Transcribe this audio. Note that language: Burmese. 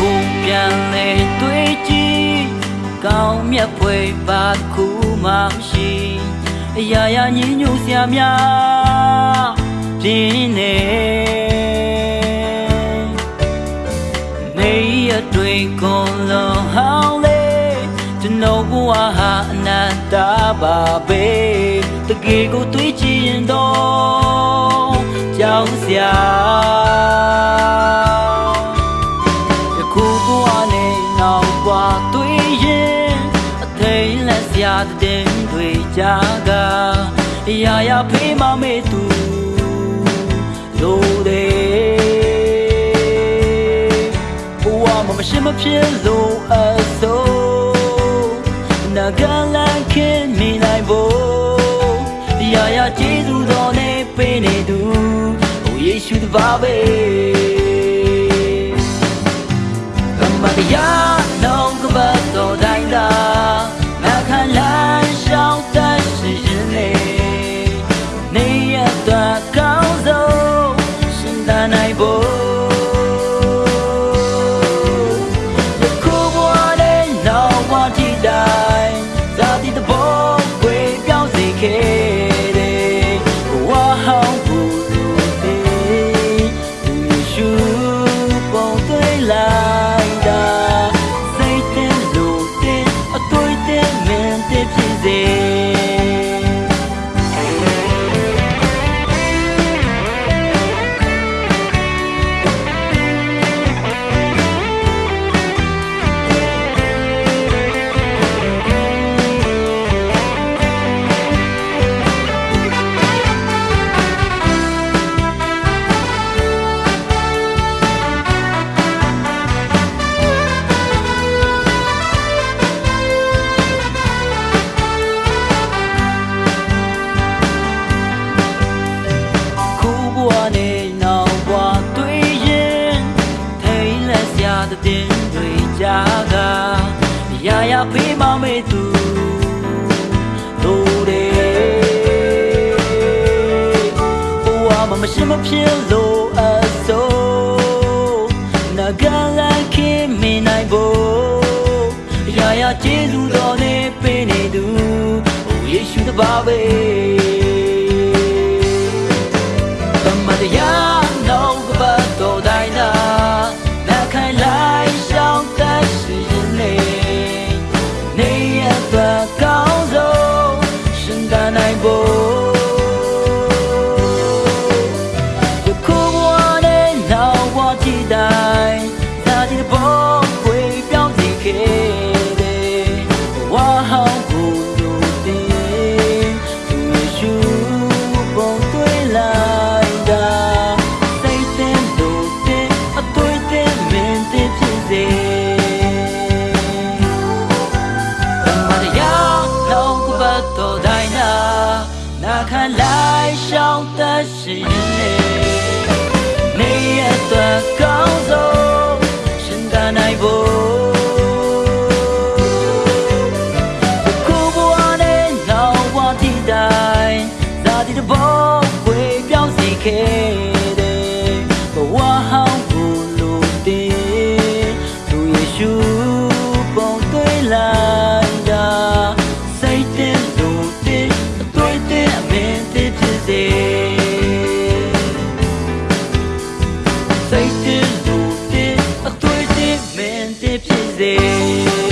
ကိုပြန်လဲတွေ့ကြည့်ကောင်းမြတ်ဖွယ်ပါခုမှမရှိအရာရာညင်ညူစရာများပြင်းနေနေရတွေ့ကုန်လုံးဟောင်းလေကျွန်တော်ဘဝဟာအနန္တပါပဲတကယ်ကိုတွေးကြည့်ရင်တော့ကြောက်စရာ တဲ့တွေကြကအရာရာဖေးမမေ့သူလို့တယ်ဘဝမှာမရှိမဖြစ်လို့အစိုးနာဂလန်ခင်မိနိုင်ဖို့အရာရာကျေးဇူးတော်နဲ့ပေးနေသူဟိုယေရှုတပါပဲက တဲ့တင်တွေကြားကရာရာဖေးမမေ့သူတို့တယ်ဘဝမှာမရှိမဖြစ်လို့အစိုးနာဂလန်ခင်မင်းနိုင်ဖို့ရာရာကျေးဇူးတော်နဲ့ပေးနေသူဟိုယေရှုတပါပဲ နာခံလိုက်ရှောင်းတတ်ရှိရင်လေနေရတဲ့ကောင်း စ်စေစိတ်တင်လို့တင်အတွေ့အတင်မင်းတင်ဖြစ်စေ